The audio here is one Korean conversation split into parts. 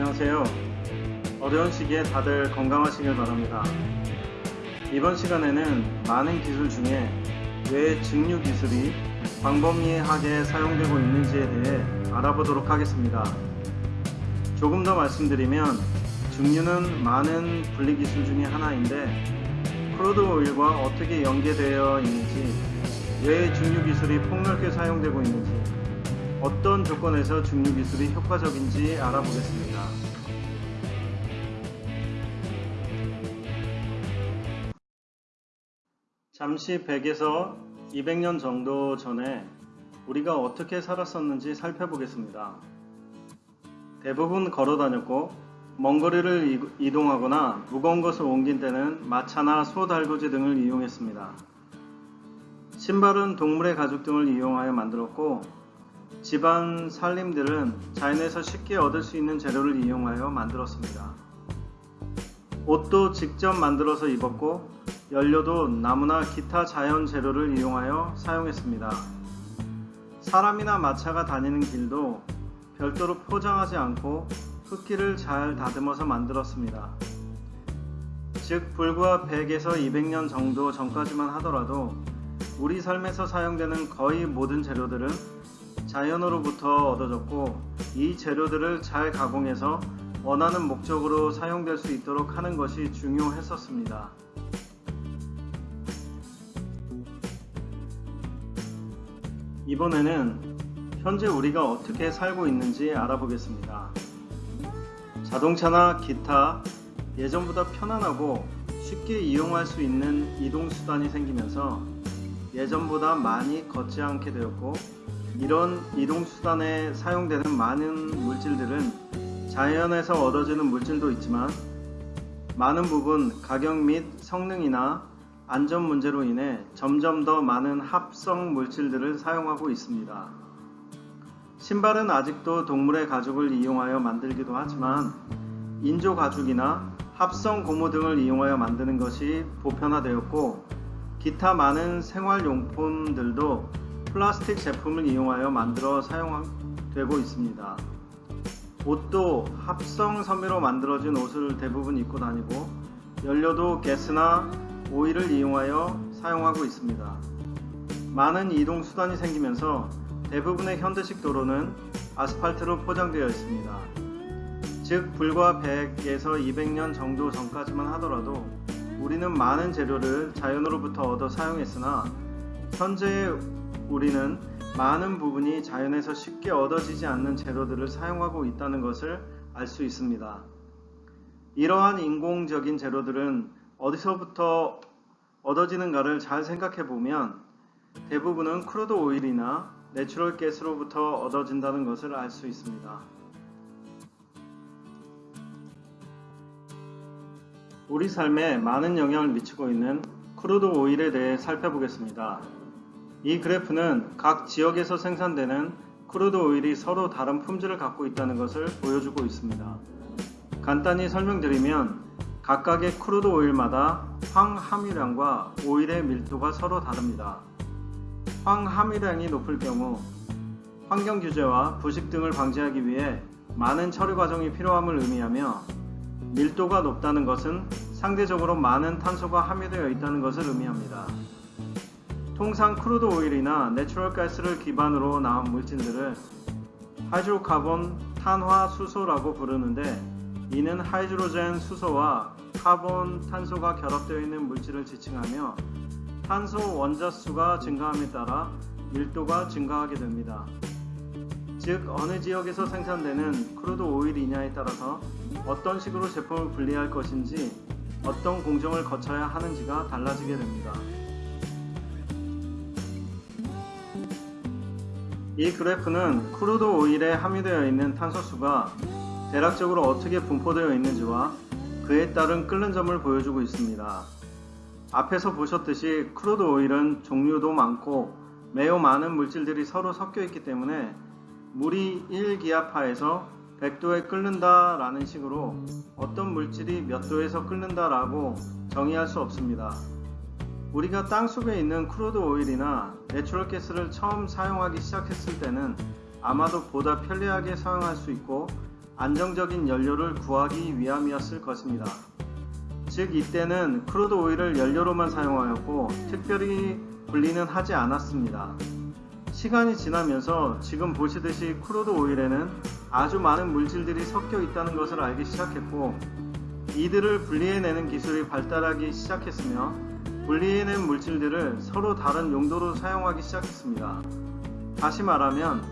안녕하세요. 어려운 시기에 다들 건강하시길 바랍니다. 이번 시간에는 많은 기술 중에 왜 증류 기술이 광범위하게 사용되고 있는지에 대해 알아보도록 하겠습니다. 조금 더 말씀드리면 증류는 많은 분리 기술 중에 하나인데 crude oil과 어떻게 연계되어 있는지 왜 증류 기술이 폭넓게 사용되고 있는지 어떤 조건에서 증류 기술이 효과적인지 알아보겠습니다. 잠시 100에서 200년 정도 전에 우리가 어떻게 살았었는지 살펴보겠습니다. 대부분 걸어 다녔고 먼 거리를 이- 이동하거나 무거운 것을 옮긴 때는 마차나 소 달구지 등을 이용했습니다. 신발은 동물의 가죽 등을 이용하여 만들었고 집안 살림들은 자연에서 쉽게 얻을 수 있는 재료를 이용하여 만들었습니다. 옷도 직접 만들어서 입었고 연료도 나무나 기타 자연 재료를 이용하여 사용했습니다. 사람이나 마차가 다니는 길도 별도로 포장하지 않고 흙길을 잘 다듬어서 만들었습니다. 즉 불과 100에서 200년 정도 전까지만 하더라도 우리 삶에서 사용되는 거의 모든 재료들은 자연으로부터 얻어졌고 이 재료들을 잘 가공해서 원하는 목적으로 사용될 수 있도록 하는 것이 중요했었습니다. 이번에는 현재 우리가 어떻게 살고 있는지 알아보겠습니다. 자동차나 기타 예전보다 편안하고 쉽게 이용할 수 있는 이동수단이 생기면서 예전보다 많이 걷지 않게 되었고 이런 이동수단에 사용되는 많은 물질들은 자연에서 얻어지는 물질도 있지만 많은 부분 가격 및 성능이나 안전 문제로 인해 점점 더 많은 합성 물질들을 사용하고 있습니다. 신발은 아직도 동물의 가죽을 이용하여 만들기도 하지만 인조 가죽이나 합성 고무 등을 이용하여 만드는 것이 보편화되었고 기타 많은 생활용품들도 플라스틱 제품을 이용하여 만들어 사용되고 있습니다. 옷도 합성 섬유로 만들어진 옷을 대부분 입고 다니고 연료도 가스나 오일을 이용하여 사용하고 있습니다. 많은 이동 수단이 생기면서 대부분의 현대식 도로는 아스팔트로 포장되어 있습니다. 즉 불과 100에서 200년 정도 전까지만 하더라도 우리는 많은 재료를 자연으로부터 얻어 사용했으나 현재 우리는 많은 부분이 자연에서 쉽게 얻어지지 않는 재료들을 사용하고 있다는 것을 알 수 있습니다. 이러한 인공적인 재료들은 어디서부터 얻어지는가를 잘 생각해 보면 대부분은 crude oil이나 natural gas로부터 얻어진다는 것을 알 수 있습니다. 우리 삶에 많은 영향을 미치고 있는 crude oil에 대해 살펴보겠습니다. 이 그래프는 각 지역에서 생산되는 crude oil이 서로 다른 품질을 갖고 있다는 것을 보여주고 있습니다. 간단히 설명드리면 각각의 crude oil마다 황 함유량과 오일의 밀도가 서로 다릅니다. 황 함유량이 높을 경우 환경 규제와 부식 등을 방지하기 위해 많은 처리 과정이 필요함을 의미하며 밀도가 높다는 것은 상대적으로 많은 탄소가 함유되어 있다는 것을 의미합니다. 통상 crude oil이나 natural gas를 기반으로 나온 물질들을 hydrocarbon 탄화 수소라고 부르는데 이는 hydrogen 수소와 카본 탄소가 결합되어 있는 물질을 지칭하며 탄소 원자수가 증가함에 따라 밀도가 증가하게 됩니다. 즉 어느 지역에서 생산되는 crude oil이냐에 따라서 어떤 식으로 제품을 분리할 것인지 어떤 공정을 거쳐야 하는지가 달라지게 됩니다. 이 그래프는 crude oil에 함유되어 있는 탄소수가 대략적으로 어떻게 분포되어 있는지와 그에 따른 끓는 점을 보여주고 있습니다. 앞에서 보셨듯이 crude oil은 종류도 많고 매우 많은 물질들이 서로 섞여 있기 때문에 물이 1기압하에서 100도에 끓는다 라는 식으로 어떤 물질이 몇 도에서 끓는다 라고 정의할 수 없습니다. 우리가 땅속에 있는 crude oil이나 natural gas를 처음 사용하기 시작했을 때는 아마도 보다 편리하게 사용할 수 있고 안정적인 연료를 구하기 위함이었을 것입니다. 즉 이때는 crude oil을 연료로만 사용하였고 특별히 분리는 하지 않았습니다. 시간이 지나면서 지금 보시듯이 crude oil에는 아주 많은 물질들이 섞여 있다는 것을 알기 시작했고 이들을 분리해내는 기술이 발달하기 시작했으며 분리해낸 물질들을 서로 다른 용도로 사용하기 시작했습니다. 다시 말하면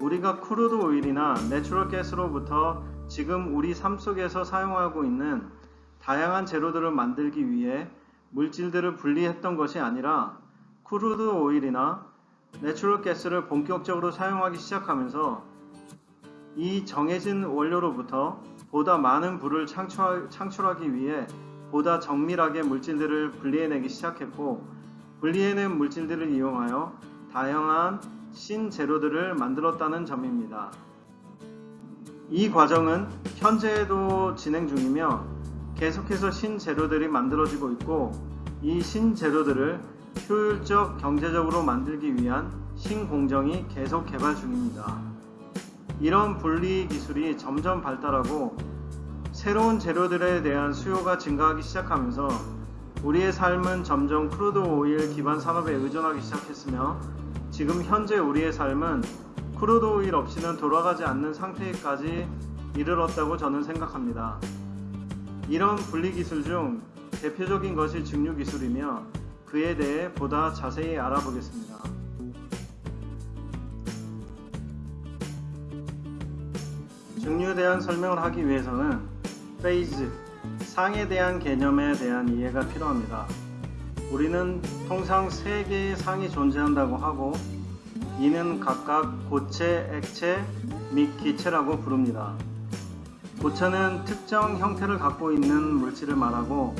우리가 crude oil이나 natural gas로부터 지금 우리 삶 속에서 사용하고 있는 다양한 재료들을 만들기 위해 물질들을 분리했던 것이 아니라 crude oil이나 natural gas를 본격적으로 사용하기 시작하면서 이 정해진 원료로부터 보다 많은 불을 창출하기 위해 보다 정밀하게 물질들을 분리해내기 시작했고 분리해낸 물질들을 이용하여 다양한 신재료들을 만들었다는 점입니다. 이 과정은 현재에도 진행 중이며 계속해서 신재료들이 만들어지고 있고 이 신재료들을 효율적 경제적으로 만들기 위한 신공정이 계속 개발 중입니다. 이런 분리 기술이 점점 발달하고 새로운 재료들에 대한 수요가 증가하기 시작하면서 우리의 삶은 점점 crude oil 기반 산업에 의존하기 시작했으며 지금 현재 우리의 삶은 crude oil 없이는 돌아가지 않는 상태까지 이르렀다고 저는 생각합니다. 이런 분리 기술 중 대표적인 것이 증류 기술이며 그에 대해 보다 자세히 알아보겠습니다. 증류에 대한 설명을 하기 위해서는 phase, 상에 대한 개념에 대한 이해가 필요합니다. 우리는 통상 세 개의 상이 존재한다고 하고 이는 각각 고체, 액체 및 기체라고 부릅니다. 고체는 특정 형태를 갖고 있는 물질을 말하고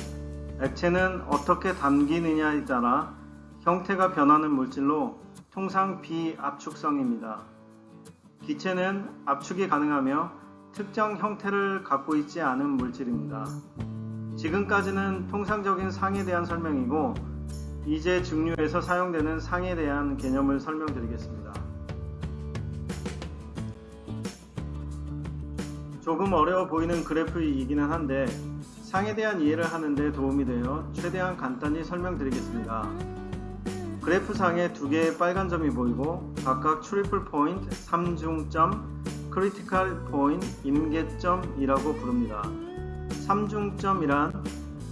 액체는 어떻게 담기느냐에 따라 형태가 변하는 물질로 통상 비압축성입니다. 기체는 압축이 가능하며 특정 형태를 갖고 있지 않은 물질입니다. 지금까지는 통상적인 상에 대한 설명이고 이제 증류에서 사용되는 상에 대한 개념을 설명드리겠습니다. 조금 어려워 보이는 그래프이기는 한데 상에 대한 이해를 하는데 도움이 되어 최대한 간단히 설명드리겠습니다. 그래프 상에 두 개의 빨간 점이 보이고 각각 triple point, 3중점, critical point, 임계점이라고 부릅니다. 3중점이란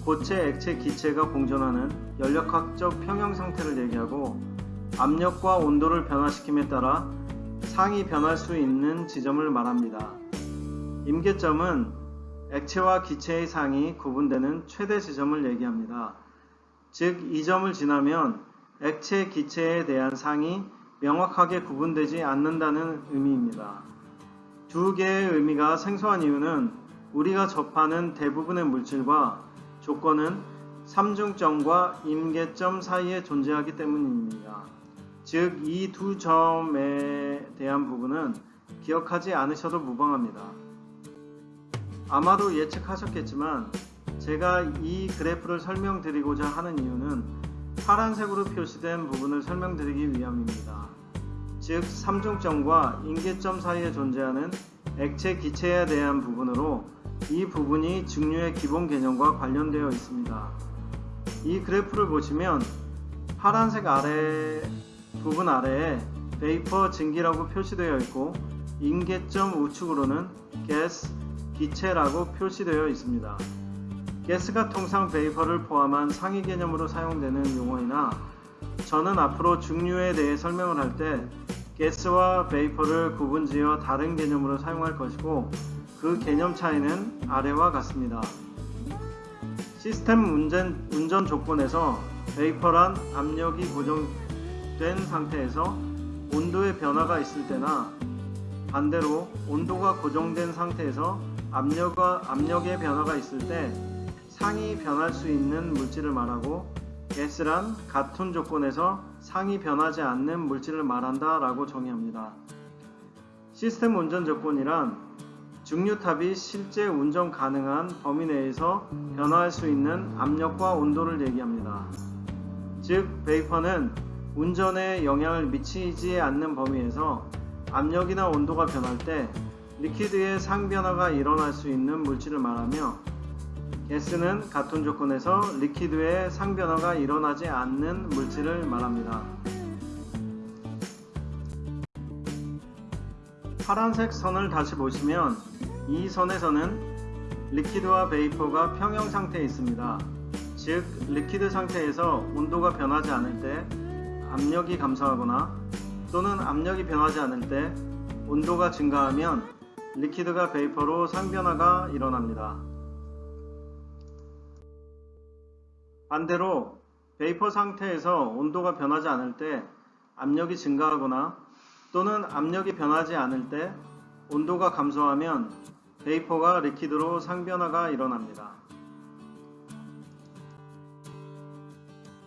고체, 액체, 기체가 공존하는 열역학적 평형 상태를 얘기하고 압력과 온도를 변화시킴에 따라 상이 변할 수 있는 지점을 말합니다. 임계점은 액체와 기체의 상이 구분되는 최대 지점을 얘기합니다. 즉, 이 점을 지나면 액체, 기체에 대한 상이 명확하게 구분되지 않는다는 의미입니다. 두 개의 의미가 생소한 이유는 우리가 접하는 대부분의 물질과 조건은 삼중점과 임계점 사이에 존재하기 때문입니다. 즉, 이 두 점에 대한 부분은 기억하지 않으셔도 무방합니다. 아마도 예측하셨겠지만 제가 이 그래프를 설명드리고자 하는 이유는 파란색으로 표시된 부분을 설명드리기 위함입니다. 즉 삼중점과 임계점 사이에 존재하는 액체 기체에 대한 부분으로 이 부분이 증류의 기본 개념과 관련되어 있습니다. 이 그래프를 보시면 파란색 아래 부분 아래에 vapor 증기라고 표시되어 있고 임계점 우측으로는 가스 기체라고 표시되어 있습니다. 가스가 통상 vapor를 포함한 상위 개념으로 사용되는 용어이나 저는 앞으로 증류에 대해 설명을 할때 가스와 vapor를 구분지어 다른 개념으로 사용할 것이고 그 개념 차이는 아래와 같습니다. 시스템 운전, 운전 조건에서 vapor란 압력이 고정된 상태에서 온도의 변화가 있을 때나 반대로 온도가 고정된 상태에서 압력과, 압력의 변화가 있을 때 상이 변할 수 있는 물질을 말하고 가스란 같은 조건에서 상이 변하지 않는 물질을 말한다 라고 정의합니다. 시스템 운전 조건이란 증류탑이 실제 운전 가능한 범위 내에서 변화할 수 있는 압력과 온도를 얘기합니다. 즉, vapor는 운전에 영향을 미치지 않는 범위에서 압력이나 온도가 변할 때 liquid의 상변화가 일어날 수 있는 물질을 말하며 가스는 같은 조건에서 liquid의 상변화가 일어나지 않는 물질을 말합니다. 파란색 선을 다시 보시면 이 선에서는 liquid와 vapor가 평형 상태에 있습니다. 즉, liquid 상태에서 온도가 변하지 않을 때 압력이 감소하거나 또는 압력이 변하지 않을 때 온도가 증가하면 liquid가 vapor로 상변화가 일어납니다. 반대로 vapor 상태에서 온도가 변하지 않을 때 압력이 증가하거나 또는 압력이 변하지 않을 때 온도가 감소하면 베이퍼가 리퀴드로 상변화가 일어납니다.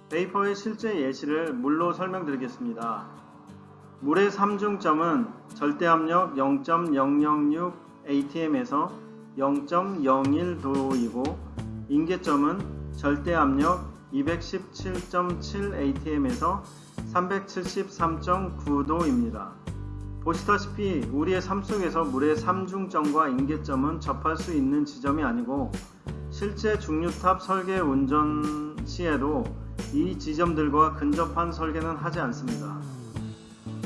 베이퍼의 실제 예시를 물로 설명드리겠습니다. 물의 삼중점은 절대압력 0.006 atm에서 0.01도이고 인계점은 절대 압력 217.7 atm에서 373.9도입니다. 보시다시피 우리의 삶 속에서 물의 삼중점과 인계점은 접할 수 있는 지점이 아니고 실제 중류탑 설계 운전 시에도 이 지점들과 근접한 설계는 하지 않습니다.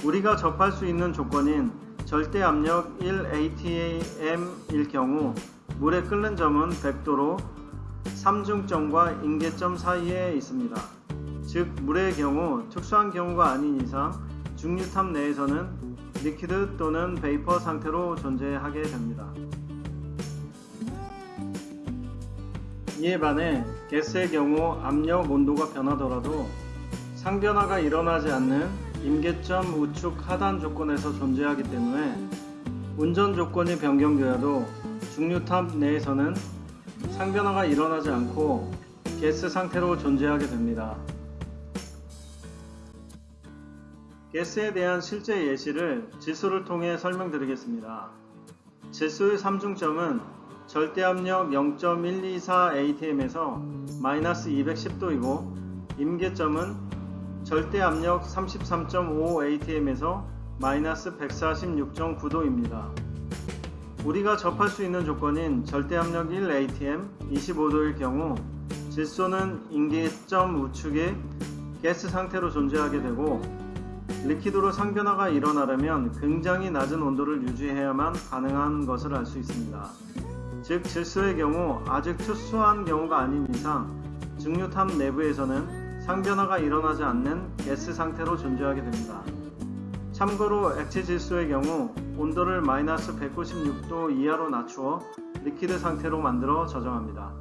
우리가 접할 수 있는 조건인 절대 압력 1atm일 경우 물의 끓는 점은 100도로 삼중점과 인계점 사이에 있습니다. 즉 물의 경우 특수한 경우가 아닌 이상 증류탑 내에서는 liquid 또는 vapor 상태로 존재하게 됩니다. 이에 반해 가스의 경우 압력, 온도가 변하더라도 상변화가 일어나지 않는 임계점 우측 하단 조건에서 존재하기 때문에 운전 조건이 변경되어도 증류탑 내에서는 상변화가 일어나지 않고 가스 상태로 존재하게 됩니다. 가스에 대한 실제 예시를 질소를 통해 설명드리겠습니다. 질소의 삼중점은 절대압력 0.124 atm에서 마이너스 210도이고 임계점은 절대압력 33.5 atm에서 마이너스 146.9도입니다. 우리가 접할 수 있는 조건인 절대압력 1 atm 25도일 경우 질소는 임계점 우측에 가스 상태로 존재하게 되고 리퀴드로 상변화가 일어나려면 굉장히 낮은 온도를 유지해야만 가능한 것을 알 수 있습니다. 즉 질소의 경우 아직 특수한 경우가 아닌 이상 증류탑 내부에서는 상변화가 일어나지 않는 가스 상태로 존재하게 됩니다. 참고로 액체 질소의 경우 온도를 마이너스 196도 이하로 낮추어 liquid 상태로 만들어 저장합니다.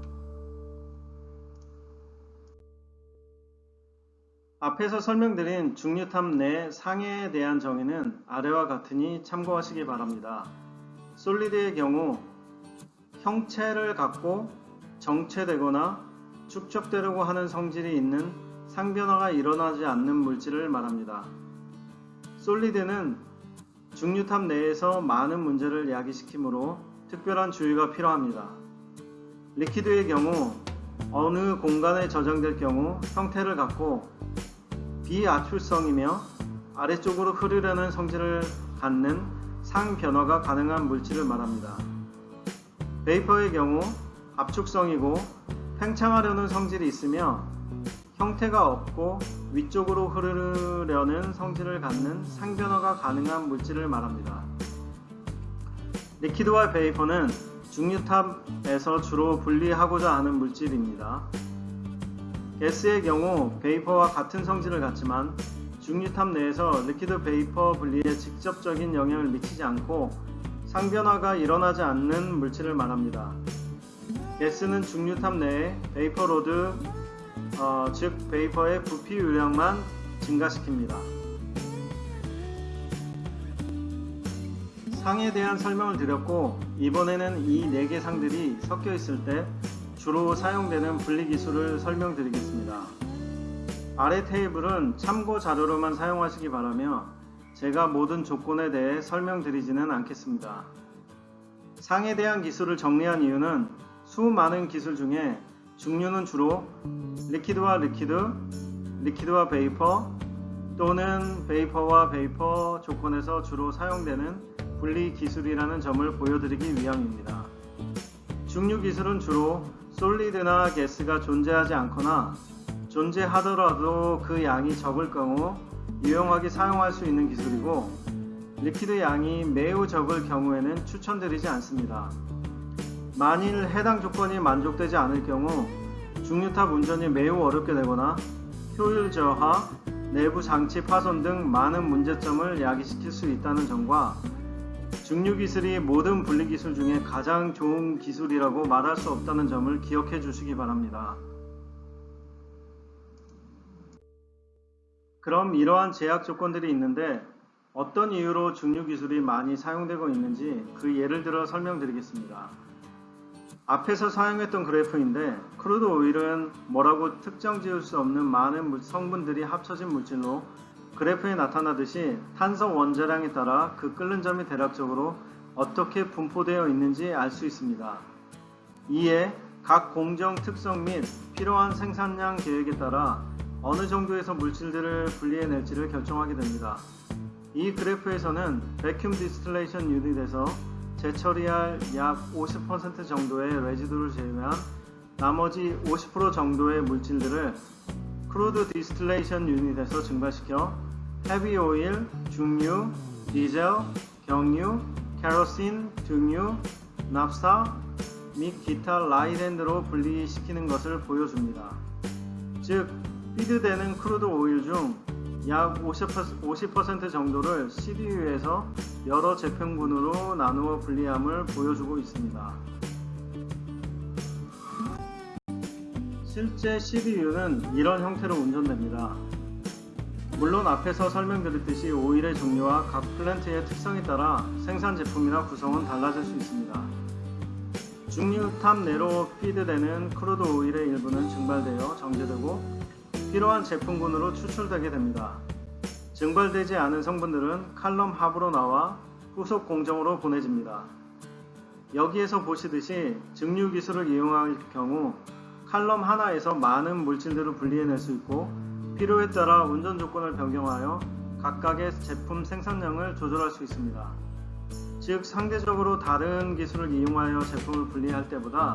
앞에서 설명드린 증류탑 내 상에 대한 정의는 아래와 같으니 참고하시기 바랍니다. solid의 경우 형체를 갖고 정체되거나 축적되려고 하는 성질이 있는 상변화가 일어나지 않는 물질을 말합니다. 솔리드는 중류탑 내에서 많은 문제를 야기시키므로 특별한 주의가 필요합니다. 리퀴드의 경우 어느 공간에 저장될 경우 형태를 갖고 비압출성이며 아래쪽으로 흐르려는 성질을 갖는 상변화가 가능한 물질을 말합니다. 베이퍼의 경우 압축성이고 팽창하려는 성질이 있으며 형태가 없고 위쪽으로 흐르려는 성질을 갖는 상변화가 가능한 물질을 말합니다. liquid와 vapor는 증류탑에서 주로 분리하고자 하는 물질입니다. 가스의 경우 vapor와 같은 성질을 갖지만 증류탑 내에서 liquid vapor 분리에 직접적인 영향을 미치지 않고 상변화가 일어나지 않는 물질을 말합니다. 가스는 증류탑 내에 vapor load, 어, 즉 베이퍼의 부피 유량만 증가시킵니다. 상에 대한 설명을 드렸고 이번에는 이 4개 상들이 섞여 있을 때 주로 사용되는 분리 기술을 설명드리겠습니다. 아래 테이블은 참고 자료로만 사용하시기 바라며 제가 모든 조건에 대해 설명드리지는 않겠습니다. 상에 대한 기술을 정리한 이유는 수많은 기술 중에 증류는 주로 liquid와 liquid, liquid와 vapor 또는 vapor와 vapor 조건에서 주로 사용되는 분리 기술이라는 점을 보여드리기 위함입니다. 증류 기술은 주로 solid나 가스가 존재하지 않거나 존재하더라도 그 양이 적을 경우 유용하게 사용할 수 있는 기술이고 liquid 양이 매우 적을 경우에는 추천드리지 않습니다. 만일 해당 조건이 만족되지 않을 경우 증류탑 운전이 매우 어렵게 되거나 효율 저하, 내부 장치 파손 등 많은 문제점을 야기시킬 수 있다는 점과 증류 기술이 모든 분리 기술 중에 가장 좋은 기술이라고 말할 수 없다는 점을 기억해 주시기 바랍니다. 그럼 이러한 제약 조건들이 있는데 어떤 이유로 증류 기술이 많이 사용되고 있는지 그 예를 들어 설명드리겠습니다. 앞에서 사용했던 그래프인데 crude oil은 뭐라고 특정 지을 수 없는 많은 성분들이 합쳐진 물질로 그래프에 나타나듯이 탄소 원자량에 따라 그 끓는 점이 대략적으로 어떻게 분포되어 있는지 알 수 있습니다. 이에 각 공정 특성 및 필요한 생산량 계획에 따라 어느 정도에서 물질들을 분리해낼지를 결정하게 됩니다. 이 그래프에서는 vacuum distillation unit에서 재처리할 약 50% 정도의 residue를 제외한 나머지 50% 정도의 물질들을 crude distillation unit에서 증발시켜 heavy oil, 중유, 디젤, 경유, kerosene, 등유, 납사 및 기타 light end로 분리시키는 것을 보여줍니다. 즉, feed되는 crude oil 중 약50% 정도를 CDU에서 여러 제품군으로 나누어 분리함을 보여주고 있습니다. 실제 CDU는 이런 형태로 운전됩니다. 물론 앞에서 설명드렸듯이 오일의 종류와 각 플랜트의 특성에 따라 생산 제품이나 구성은 달라질 수 있습니다. 증류탑 내로 feed되는 crude oil의 일부는 증발되어 정제되고 필요한 제품군으로 추출되게 됩니다. 증발되지 않은 성분들은 칼럼 합으로 나와 후속 공정으로 보내집니다. 여기에서 보시듯이 증류 기술을 이용할 경우 column 하나에서 많은 물질들을 분리해낼 수 있고 필요에 따라 운전 조건을 변경하여 각각의 제품 생산량을 조절할 수 있습니다. 즉 상대적으로 다른 기술을 이용하여 제품을 분리할 때보다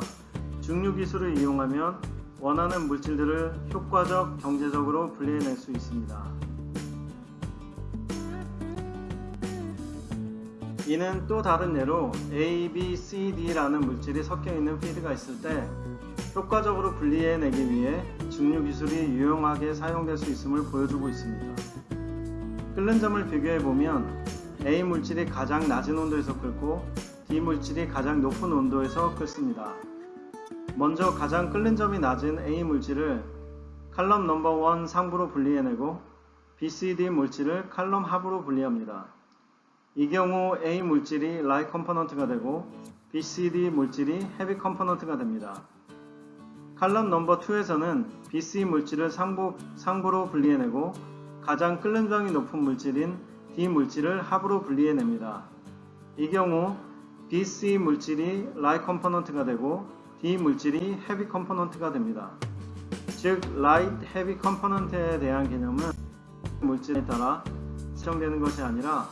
중류 기술을 이용하면 원하는 물질들을 효과적 경제적으로 분리해낼 수 있습니다. 이는 또 다른 예로 A, B, C, D라는 물질이 섞여 있는 피드가 있을 때 효과적으로 분리해내기 위해 증류 기술이 유용하게 사용될 수 있음을 보여주고 있습니다. 끓는 점을 비교해보면 A 물질이 가장 낮은 온도에서 끓고 D 물질이 가장 높은 온도에서 끓습니다. 먼저 가장 끓는 점이 낮은 A 물질을 column number 1 상부로 분리해내고 BCD 물질을 column 하부로 분리합니다. 이 경우 A 물질이 light component가 되고 BCD 물질이 heavy component가 됩니다. column number 2에서는 BC 물질을 상부, 상부로 분리해내고 가장 끓는 점이 높은 물질인 D 물질을 하부로 분리해냅니다. 이 경우 BC 물질이 light component가 되고 D 물질이 heavy component가 됩니다. 즉 light heavy component에 대한 개념은 물질에 따라 설정되는 것이 아니라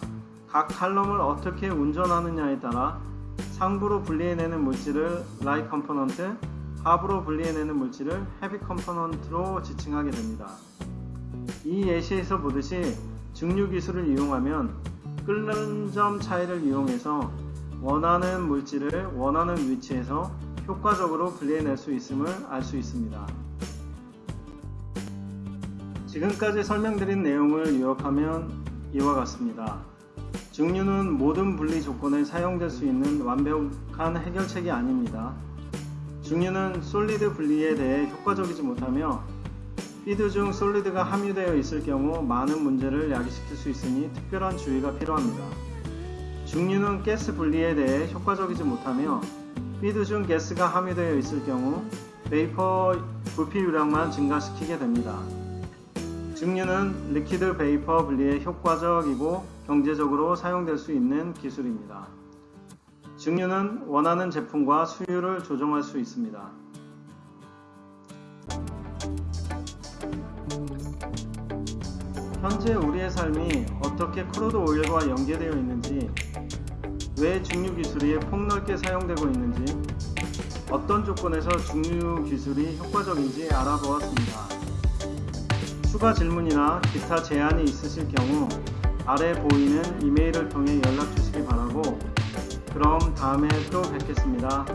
각 칼럼을 어떻게 운전하느냐에 따라 상부로 분리해내는 물질을 light component, 하부로 분리해내는 물질을 heavy component로 지칭하게 됩니다. 이 예시에서 보듯이 증류 기술을 이용하면 끓는 점 차이를 이용해서 원하는 물질을 원하는 위치에서 효과적으로 분리해낼 수 있음을 알 수 있습니다. 지금까지 설명드린 내용을 요약하면 이와 같습니다. 증류는 모든 분리 조건에 사용될 수 있는 완벽한 해결책이 아닙니다. 증류는 솔리드 분리에 대해 효과적이지 못하며 feed 중 solid가 함유되어 있을 경우 많은 문제를 야기시킬 수 있으니 특별한 주의가 필요합니다. 증류는 가스 분리에 대해 효과적이지 못하며 feed 중 가스가 함유되어 있을 경우 vapor 부피 유량만 증가시키게 됩니다. 증류는 liquid vapor 분리에 효과적이고 경제적으로 사용될 수 있는 기술입니다. 증류는 원하는 제품과 수율을 조정할 수 있습니다. 현재 우리의 삶이 어떻게 crude oil과 연계되어 있는지 왜 증류 기술이 폭넓게 사용되고 있는지, 어떤 조건에서 증류 기술이 효과적인지 알아보았습니다. 추가 질문이나 기타 제안이 있으실 경우 아래 보이는 이메일을 통해 연락 주시기 바라고 그럼 다음에 또 뵙겠습니다.